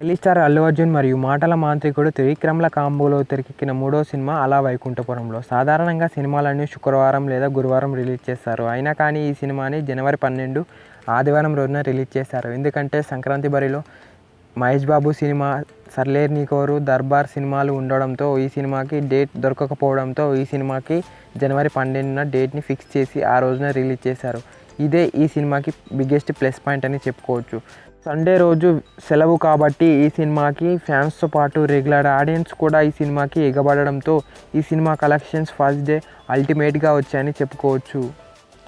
Delhi star Allu Arjun మరియు మాటల మాంత్రికుడు త్రివిక్రమ్ల కాంబోలో తెరకెక్కిన మూడో సినిమా అలా వైకుంఠపురంలో. సాధారణంగా సినిమాలన్నీ శుక్రవారం లేదా గురువారం రిలీజ్ చేస్తారు. అయినా కానీ ఈ సినిమాని జనవరి పన్నెండు ఆదివారం రోజున రిలీజ్ చేశారు. ఎందుకంటే సంక్రాంతి బరిలో మహేష్ బాబు సినిమా సర్లేర్ నీకోరు దర్బార్ సినిమాలు ఉండడంతో ఈ సినిమాకి డేట్ దొరకకపోవడంతో ఈ సినిమాకి జనవరి పన్నెండున డేట్ని ఫిక్స్ చేసి ఆ రోజున రిలీజ్ చేశారు. ఇదే ఈ సినిమాకి బిగ్గెస్ట్ ప్లస్ పాయింట్ అని చెప్పుకోవచ్చు. సండే రోజు సెలవు కాబట్టి ఈ సినిమాకి ఫ్యాన్స్తో పాటు రెగ్యులర్ ఆడియన్స్ కూడా ఈ సినిమాకి ఎగబడడంతో ఈ సినిమా కలెక్షన్స్ ఫస్ట్ డే అల్టిమేట్గా వచ్చాయని చెప్పుకోవచ్చు.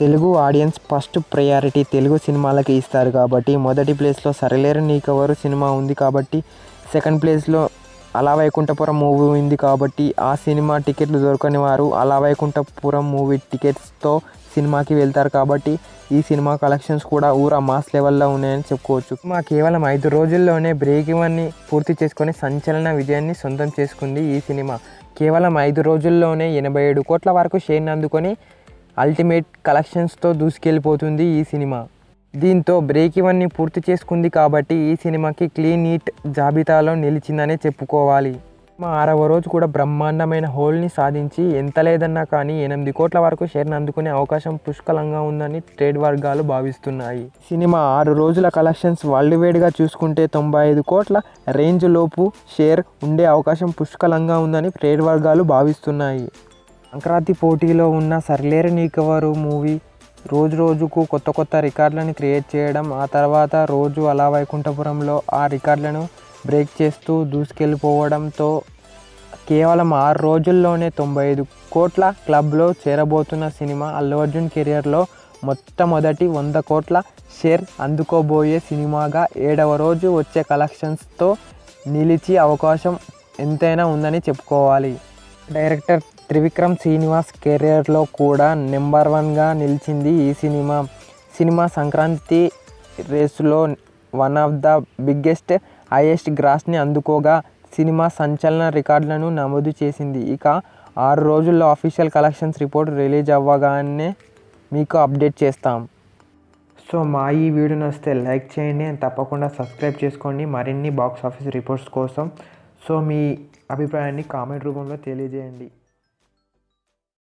Telugu audience first priority Telugu సినిమాలకి ఇస్తారు కాబట్టి మొదటి ప్లేస్లో సరిలేరు నీకెవరు సినిమా ఉంది కాబట్టి సెకండ్ ప్లేస్లో అలా వైకుంఠపురం మూవీ ఉంది కాబట్టి ఆ సినిమా టికెట్లు దొరకని వారు అలా వైకుంఠపురం మూవీ టికెట్స్తో సినిమాకి వెళ్తారు కాబట్టి ఈ సినిమా కలెక్షన్స్ కూడా ఊర మాస్ లెవెల్లో ఉన్నాయని చెప్పుకోవచ్చు. మా కేవలం ఐదు రోజుల్లోనే బ్రేక్ ఇవన్నీ పూర్తి చేసుకొని సంచలన విజయాన్ని సొంతం చేసుకుంది ఈ సినిమా. కేవలం ఐదు రోజుల్లోనే ఎనభై ఏడు కోట్ల వరకు షేర్ని అందుకొని అల్టిమేట్ కలెక్షన్స్తో దూసుకెళ్ళిపోతుంది ఈ సినిమా. దీంతో బ్రేక్ ఇవన్నీ పూర్తి చేసుకుంది కాబట్టి ఈ సినిమాకి క్లీన్ నీట్ జాబితాలో నిలిచిందనే చెప్పుకోవాలి. మా ఆరవ రోజు కూడా బ్రహ్మాండమైన హోల్ని సాధించి ఎంత లేదన్నా కానీ ఎనిమిది కోట్ల వరకు షేర్ని అందుకునే అవకాశం పుష్కలంగా ఉందని ట్రేడ్ వర్గాలు భావిస్తున్నాయి. సినిమా ఆరు రోజుల కలెక్షన్స్ వరల్డ్ వైడ్గా చూసుకుంటే తొంభై ఐదు కోట్ల రేంజ్ లోపు షేర్ ఉండే అవకాశం పుష్కలంగా ఉందని ట్రేడ్ వర్గాలు భావిస్తున్నాయి. సంక్రాంతి పోటీలో ఉన్న సర్లేరు నీకెవరు మూవీ రోజు రోజుకు కొత్త కొత్త రికార్డులను క్రియేట్ చేయడం ఆ తర్వాత రోజు అలా వైకుంఠపురంలో ఆ రికార్డులను బ్రేక్ చేస్తూ దూసుకెళ్ళిపోవడంతో కేవలం ఆరు రోజుల్లోనే తొంభై ఐదు కోట్ల క్లబ్లో చేరబోతున్న సినిమా అల్లు అర్జున్ కెరియర్లో మొట్టమొదటి వంద కోట్ల షేర్ అందుకోబోయే సినిమాగా ఏడవ రోజు వచ్చే కలెక్షన్స్తో నిలిచి అవకాశం ఎంతైనా ఉందని చెప్పుకోవాలి. డైరెక్టర్ త్రివిక్రమ్ శ్రీనివాస్ కెరియర్లో కూడా నెంబర్ వన్గా నిలిచింది ఈ సినిమా. సినిమా సంక్రాంతి రేసులో one of the biggest highest గ్రాస్ని అందుకోగా సినిమా సంచలన రికార్డులను నమోదు చేసింది. ఇక ఆరు రోజుల్లో అఫీషియల్ కలెక్షన్స్ రిపోర్ట్ రిలీజ్ అవ్వగానే మీకు అప్డేట్ చేస్తాం. సో మా ఈ వీడియో నచ్చితే లైక్ చేయండి అండ్ తప్పకుండా సబ్స్క్రైబ్ చేసుకోండి. మరిన్ని బాక్స్ ఆఫీస్ రిపోర్ట్స్ కోసం సో మీ అభిప్రాయాన్ని కామెంట్ రూపంలో తెలియజేయండి.